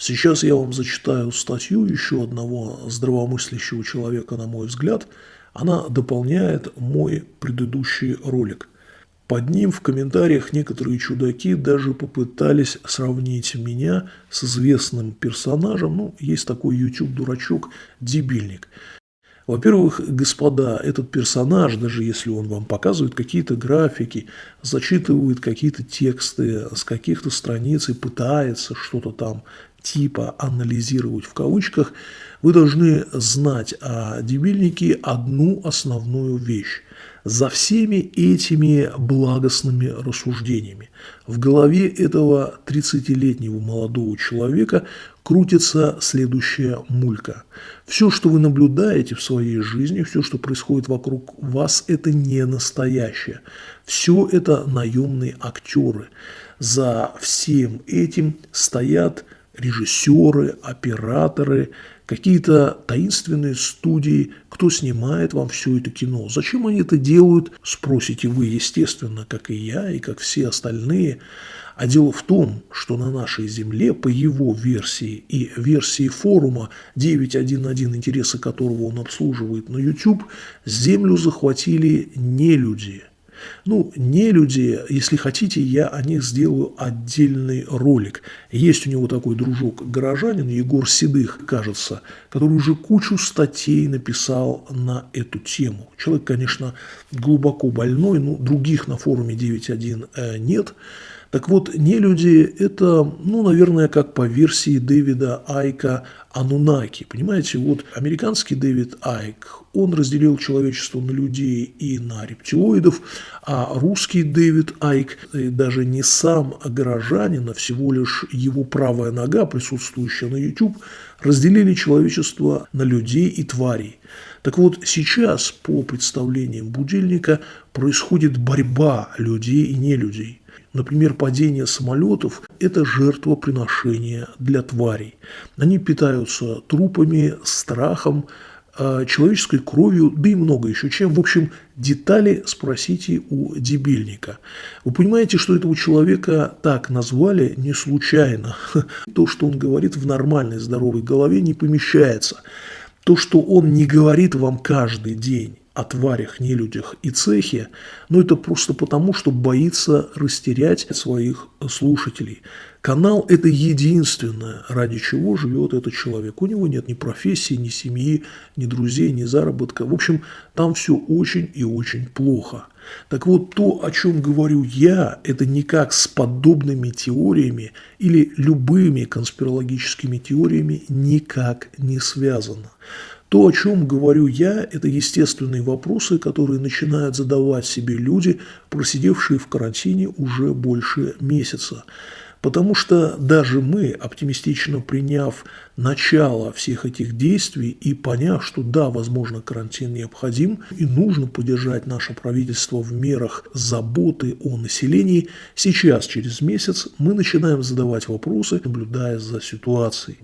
Сейчас я вам зачитаю статью еще одного здравомыслящего человека, на мой взгляд. Она дополняет мой предыдущий ролик. Под ним в комментариях некоторые чудаки даже попытались сравнить меня с известным персонажем. Ну, есть такой YouTube-дурачок Дебильник. Во-первых, господа, этот персонаж, даже если он вам показывает какие-то графики, зачитывает какие-то тексты с каких-то страниц и пытается что-то там типа анализировать в кавычках, вы должны знать о дебильнике одну основную вещь. За всеми этими благостными рассуждениями в голове этого 30-летнего молодого человека крутится следующая мулька. Все, что вы наблюдаете в своей жизни, все, что происходит вокруг вас, это не настоящее. Все это наемные актеры. За всем этим стоят режиссеры, операторы, какие-то таинственные студии, кто снимает вам все это кино. Зачем они это делают, спросите вы, естественно, как и я, и как все остальные. А дело в том, что на нашей Земле, по его версии и версии форума 911, интересы которого он обслуживает на YouTube, Землю захватили не люди – ну, не люди, если хотите, я о них сделаю отдельный ролик. Есть у него такой дружок горожанин, Егор Седых, кажется, который уже кучу статей написал на эту тему. Человек, конечно, глубоко больной, но других на форуме 9.1 э, нет. Так вот, не люди – это, ну, наверное, как по версии Дэвида Айка Анунаки. Понимаете, вот американский Дэвид Айк, он разделил человечество на людей и на рептилоидов, а русский Дэвид Айк, даже не сам горожанин, а всего лишь его правая нога, присутствующая на YouTube, разделили человечество на людей и тварей. Так вот, сейчас, по представлениям будильника, происходит борьба людей и нелюдей. Например, падение самолетов – это жертвоприношение для тварей. Они питаются трупами, страхом, а, человеческой кровью, да и много еще чем. В общем, детали спросите у дебильника. Вы понимаете, что этого человека так назвали не случайно. То, что он говорит в нормальной здоровой голове, не помещается. То, что он не говорит вам каждый день, о тварях, нелюдях и цехе, но это просто потому, что боится растерять своих слушателей. Канал – это единственное, ради чего живет этот человек. У него нет ни профессии, ни семьи, ни друзей, ни заработка. В общем, там все очень и очень плохо. Так вот, то, о чем говорю я, это никак с подобными теориями или любыми конспирологическими теориями никак не связано. То, о чем говорю я, это естественные вопросы, которые начинают задавать себе люди, просидевшие в карантине уже больше месяца. Потому что даже мы, оптимистично приняв начало всех этих действий и поняв, что да, возможно, карантин необходим и нужно поддержать наше правительство в мерах заботы о населении, сейчас, через месяц, мы начинаем задавать вопросы, наблюдая за ситуацией.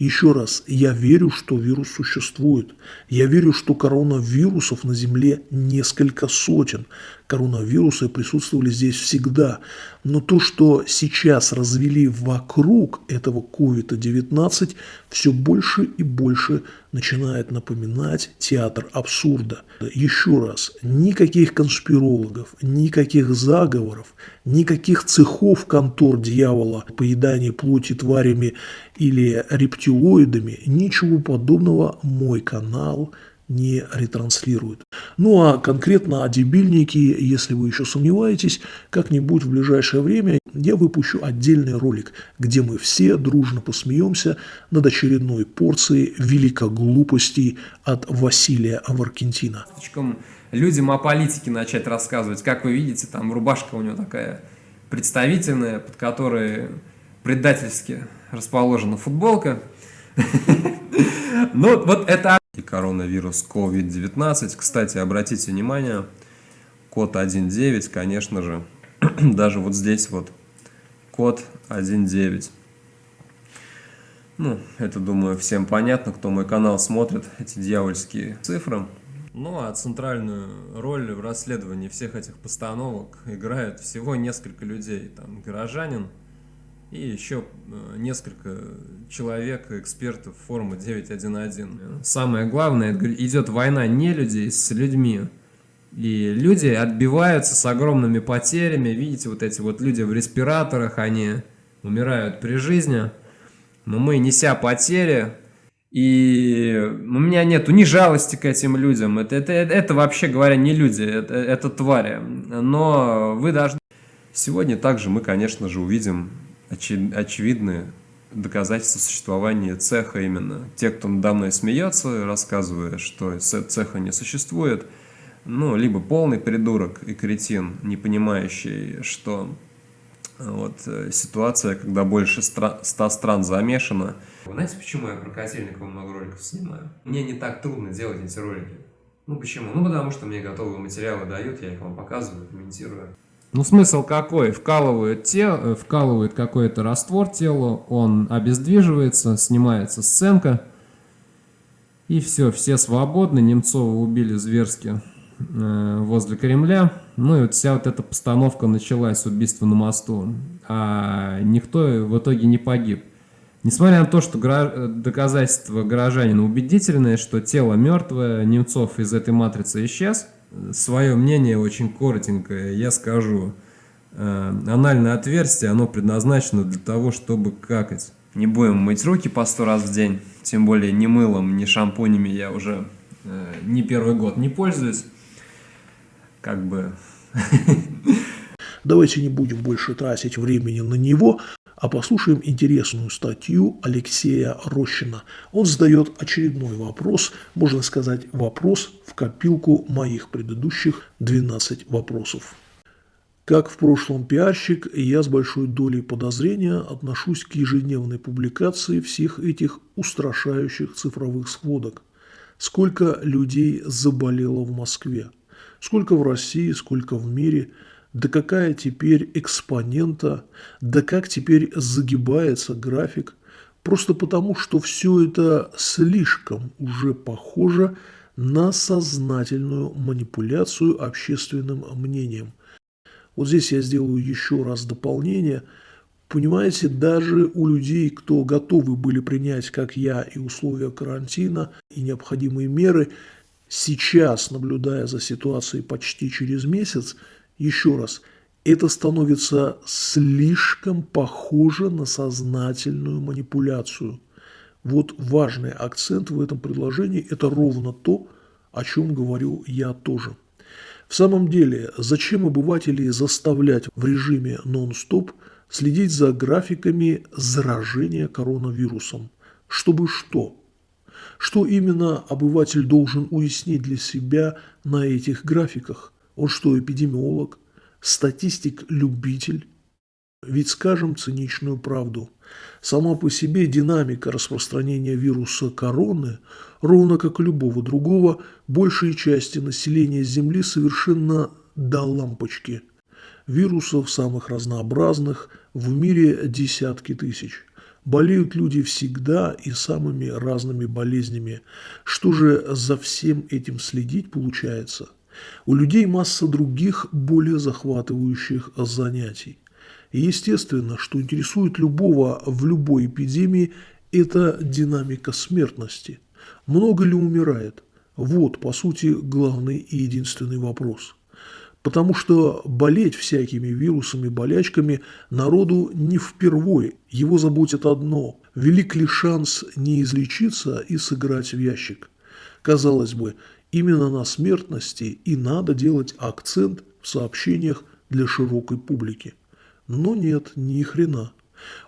Еще раз, я верю, что вирус существует. Я верю, что коронавирусов на Земле несколько сотен. Коронавирусы присутствовали здесь всегда. Но то, что сейчас развели вокруг этого COVID-19, все больше и больше начинает напоминать театр абсурда. Еще раз, никаких конспирологов, никаких заговоров, никаких цехов контор дьявола, поедания плоти тварями или рептилоидами, ничего подобного мой канал не ретранслирует. Ну а конкретно о дебильнике, если вы еще сомневаетесь, как-нибудь в ближайшее время я выпущу отдельный ролик, где мы все дружно посмеемся над очередной порцией великоглупостей от Василия Аваркентина. Людям о политике начать рассказывать. Как вы видите, там рубашка у него такая представительная, под которой предательски расположена футболка. Ну, вот это и коронавирус COVID-19. Кстати, обратите внимание, код 1.9, конечно же, даже вот здесь вот код 1.9. Ну, это, думаю, всем понятно, кто мой канал смотрит, эти дьявольские цифры. Ну, а центральную роль в расследовании всех этих постановок играют всего несколько людей. Там горожанин, и еще э, несколько человек, экспертов форума 911. Самое главное, идет война не людей с людьми. И люди отбиваются с огромными потерями. Видите, вот эти вот люди в респираторах, они умирают при жизни. Но мы, неся потери, и у меня нету ни жалости к этим людям. Это, это, это вообще говоря не люди, это, это твари. Но вы должны... Сегодня также мы, конечно же, увидим очи очевидные доказательства существования цеха именно. Те, кто надо мной смеется, рассказывая, что цеха не существует, ну, либо полный придурок и кретин, не понимающий, что вот э, ситуация, когда больше ста стран замешано. Вы знаете, почему я про Котельникова много роликов снимаю? Мне не так трудно делать эти ролики. Ну почему? Ну потому что мне готовые материалы дают, я их вам показываю, комментирую. Ну, смысл какой? Вкалывают, те, э, вкалывают какой-то раствор телу, он обездвиживается, снимается сценка, и все, все свободны. Немцова убили зверски э, возле Кремля. Ну и вот вся вот эта постановка началась с убийства на мосту, а никто в итоге не погиб. Несмотря на то, что гра... доказательства горожанина убедительные, что тело мертвое, Немцов из этой матрицы исчез – свое мнение очень коротенькое. Я скажу, э, анальное отверстие, оно предназначено для того, чтобы какать. Не будем мыть руки по сто раз в день, тем более ни мылом, ни шампунями я уже э, не первый год не пользуюсь. Как бы... Давайте не будем больше тратить времени на него, а послушаем интересную статью Алексея Рощина. Он задает очередной вопрос, можно сказать, вопрос в копилку моих предыдущих 12 вопросов. Как в прошлом пиарщик, я с большой долей подозрения отношусь к ежедневной публикации всех этих устрашающих цифровых сводок. Сколько людей заболело в Москве, сколько в России, сколько в мире – да какая теперь экспонента, да как теперь загибается график, просто потому, что все это слишком уже похоже на сознательную манипуляцию общественным мнением. Вот здесь я сделаю еще раз дополнение. Понимаете, даже у людей, кто готовы были принять, как я, и условия карантина, и необходимые меры, сейчас, наблюдая за ситуацией почти через месяц, еще раз, это становится слишком похоже на сознательную манипуляцию. Вот важный акцент в этом предложении – это ровно то, о чем говорю я тоже. В самом деле, зачем обывателей заставлять в режиме нон-стоп следить за графиками заражения коронавирусом? Чтобы что? Что именно обыватель должен уяснить для себя на этих графиках – он что, эпидемиолог? Статистик-любитель? Ведь скажем циничную правду. Сама по себе динамика распространения вируса короны, ровно как и любого другого, большей части населения Земли совершенно до лампочки. Вирусов самых разнообразных в мире десятки тысяч. Болеют люди всегда и самыми разными болезнями. Что же за всем этим следить получается – у людей масса других, более захватывающих занятий. И естественно, что интересует любого в любой эпидемии, это динамика смертности. Много ли умирает? Вот, по сути, главный и единственный вопрос. Потому что болеть всякими вирусами, болячками народу не впервой. Его заботит одно – велик ли шанс не излечиться и сыграть в ящик. Казалось бы, Именно на смертности и надо делать акцент в сообщениях для широкой публики. Но нет, ни хрена.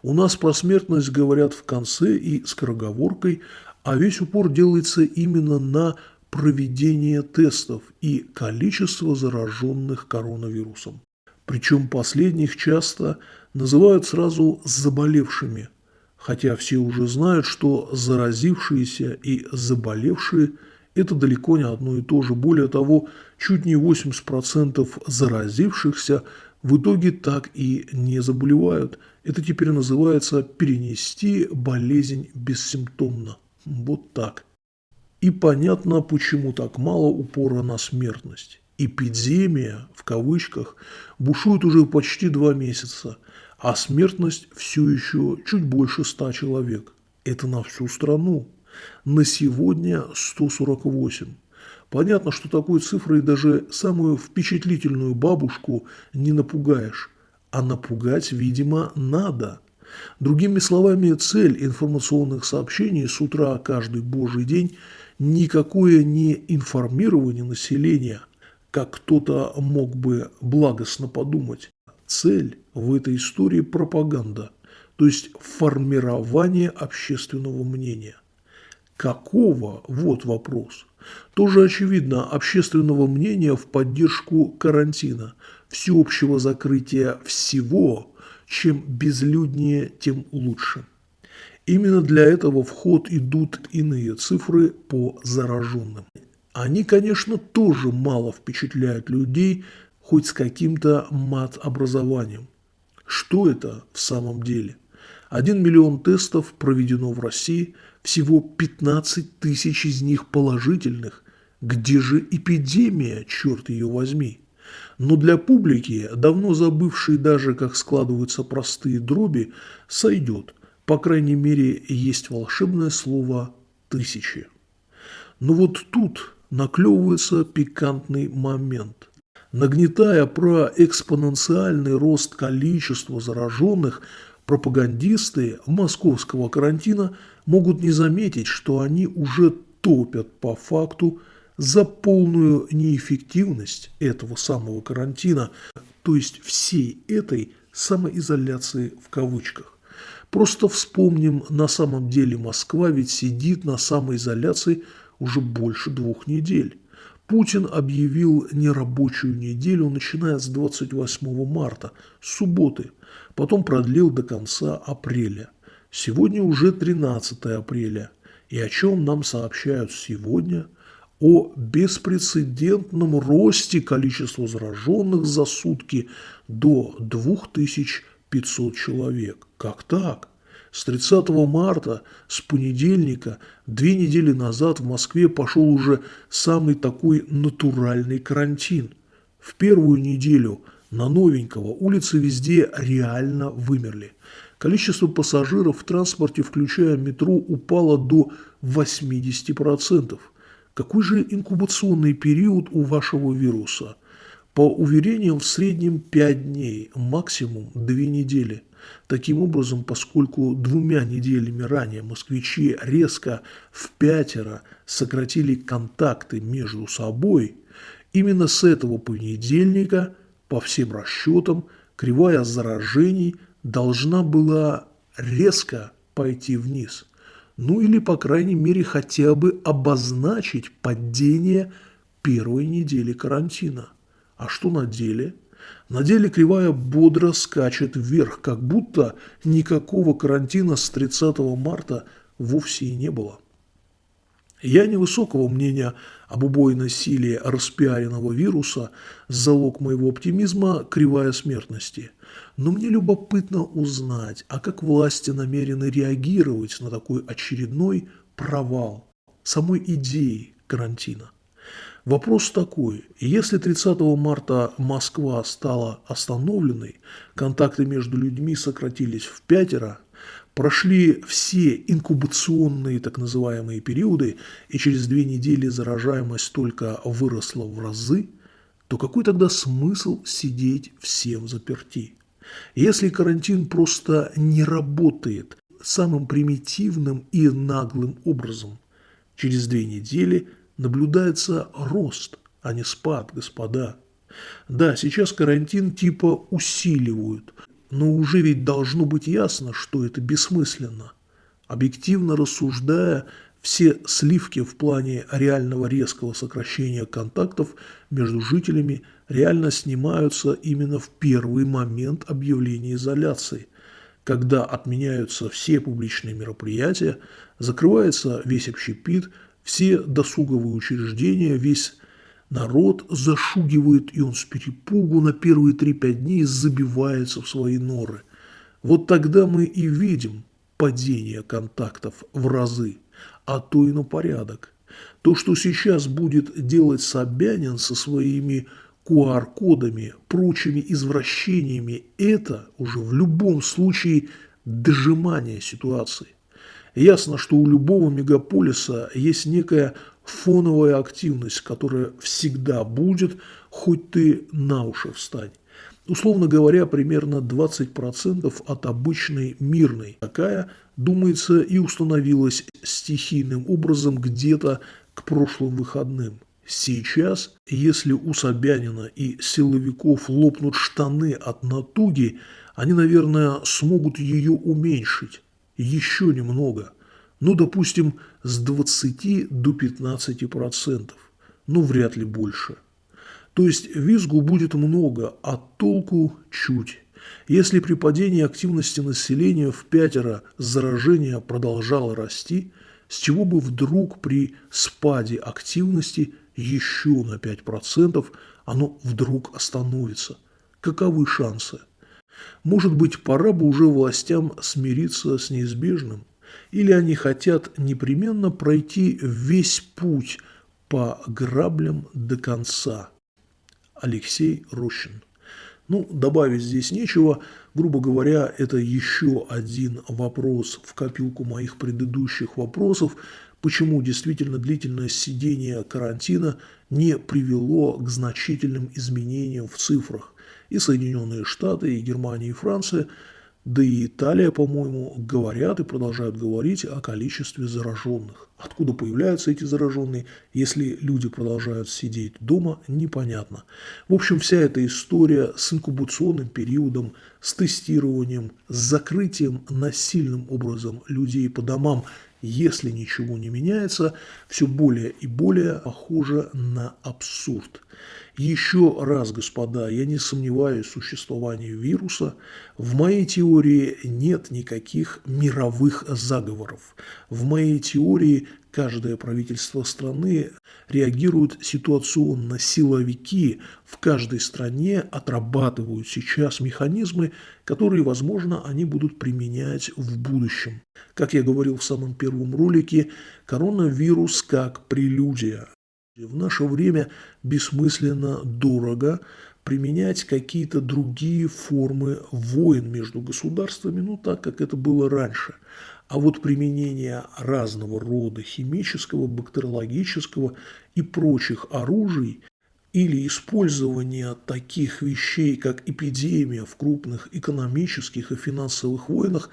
У нас про смертность говорят в конце и скороговоркой, а весь упор делается именно на проведение тестов и количество зараженных коронавирусом. Причем последних часто называют сразу заболевшими, хотя все уже знают, что заразившиеся и заболевшие – это далеко не одно и то же. Более того, чуть не 80% заразившихся в итоге так и не заболевают. Это теперь называется перенести болезнь бессимптомно. Вот так. И понятно, почему так мало упора на смертность. Эпидемия, в кавычках, бушует уже почти два месяца, а смертность все еще чуть больше 100 человек. Это на всю страну. На сегодня 148. Понятно, что такой цифрой даже самую впечатлительную бабушку не напугаешь. А напугать, видимо, надо. Другими словами, цель информационных сообщений с утра каждый божий день никакое не информирование населения, как кто-то мог бы благостно подумать. Цель в этой истории пропаганда, то есть формирование общественного мнения. Какого? Вот вопрос. Тоже очевидно общественного мнения в поддержку карантина, всеобщего закрытия всего, чем безлюднее, тем лучше. Именно для этого в ход идут иные цифры по зараженным. Они, конечно, тоже мало впечатляют людей хоть с каким-то мат-образованием. Что это в самом деле? 1 миллион тестов проведено в России, всего 15 тысяч из них положительных. Где же эпидемия, черт ее возьми? Но для публики, давно забывшей даже, как складываются простые дроби, сойдет. По крайней мере, есть волшебное слово «тысячи». Но вот тут наклевывается пикантный момент. Нагнетая про экспоненциальный рост количества зараженных, пропагандисты московского карантина могут не заметить, что они уже топят по факту за полную неэффективность этого самого карантина, то есть всей этой самоизоляции в кавычках. Просто вспомним, на самом деле Москва ведь сидит на самоизоляции уже больше двух недель. Путин объявил нерабочую неделю, начиная с 28 марта, субботы – потом продлил до конца апреля. Сегодня уже 13 апреля. И о чем нам сообщают сегодня? О беспрецедентном росте количества зараженных за сутки до 2500 человек. Как так? С 30 марта, с понедельника, две недели назад в Москве пошел уже самый такой натуральный карантин. В первую неделю на новенького улицы везде реально вымерли. Количество пассажиров в транспорте, включая метро, упало до 80%. Какой же инкубационный период у вашего вируса? По уверениям, в среднем 5 дней, максимум 2 недели. Таким образом, поскольку двумя неделями ранее москвичи резко в пятеро сократили контакты между собой, именно с этого понедельника – по всем расчетам, кривая заражений должна была резко пойти вниз. Ну или, по крайней мере, хотя бы обозначить падение первой недели карантина. А что на деле? На деле кривая бодро скачет вверх, как будто никакого карантина с 30 марта вовсе и не было. Я невысокого мнения об убойной силе распиаренного вируса, залог моего оптимизма – кривая смертности. Но мне любопытно узнать, а как власти намерены реагировать на такой очередной провал самой идеи карантина. Вопрос такой, если 30 марта Москва стала остановленной, контакты между людьми сократились в пятеро – Прошли все инкубационные так называемые периоды, и через две недели заражаемость только выросла в разы, то какой тогда смысл сидеть всем заперти? Если карантин просто не работает самым примитивным и наглым образом, через две недели наблюдается рост, а не спад, господа. Да, сейчас карантин типа усиливают, но уже ведь должно быть ясно, что это бессмысленно. Объективно рассуждая, все сливки в плане реального резкого сокращения контактов между жителями реально снимаются именно в первый момент объявления изоляции, когда отменяются все публичные мероприятия, закрывается весь общепит, все досуговые учреждения, весь Народ зашугивает, и он с перепугу на первые 3-5 дней забивается в свои норы. Вот тогда мы и видим падение контактов в разы, а то и на порядок. То, что сейчас будет делать Собянин со своими QR-кодами, прочими извращениями, это уже в любом случае дожимание ситуации. Ясно, что у любого мегаполиса есть некая фоновая активность, которая всегда будет, хоть ты на уши встань. Условно говоря, примерно 20% от обычной мирной. Такая, думается, и установилась стихийным образом где-то к прошлым выходным. Сейчас, если у Собянина и силовиков лопнут штаны от натуги, они, наверное, смогут ее уменьшить. Еще немного. Ну, допустим, с 20 до 15 процентов. Ну, вряд ли больше. То есть визгу будет много, а толку чуть. Если при падении активности населения в пятеро заражение продолжало расти, с чего бы вдруг при спаде активности еще на 5% оно вдруг остановится? Каковы шансы? Может быть, пора бы уже властям смириться с неизбежным? Или они хотят непременно пройти весь путь по граблям до конца? Алексей Рощин. Ну, добавить здесь нечего. Грубо говоря, это еще один вопрос в копилку моих предыдущих вопросов, почему действительно длительное сидение карантина не привело к значительным изменениям в цифрах. И Соединенные Штаты, и Германия, и Франция – да и Италия, по-моему, говорят и продолжают говорить о количестве зараженных. Откуда появляются эти зараженные, если люди продолжают сидеть дома, непонятно. В общем, вся эта история с инкубационным периодом, с тестированием, с закрытием насильным образом людей по домам, если ничего не меняется, все более и более похоже на абсурд. Еще раз, господа, я не сомневаюсь в существовании вируса. В моей теории нет никаких мировых заговоров. В моей теории каждое правительство страны реагирует ситуационно. Силовики в каждой стране отрабатывают сейчас механизмы, которые, возможно, они будут применять в будущем. Как я говорил в самом первом ролике, коронавирус как прелюдия. В наше время бессмысленно дорого применять какие-то другие формы войн между государствами, ну так, как это было раньше. А вот применение разного рода химического, бактериологического и прочих оружий или использование таких вещей, как эпидемия в крупных экономических и финансовых войнах,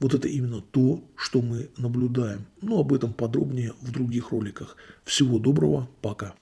вот это именно то, что мы наблюдаем. Но об этом подробнее в других роликах. Всего доброго, пока.